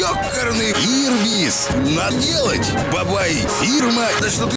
ёкарный ирвис. Надо делать, бабай, фирма. Да что ты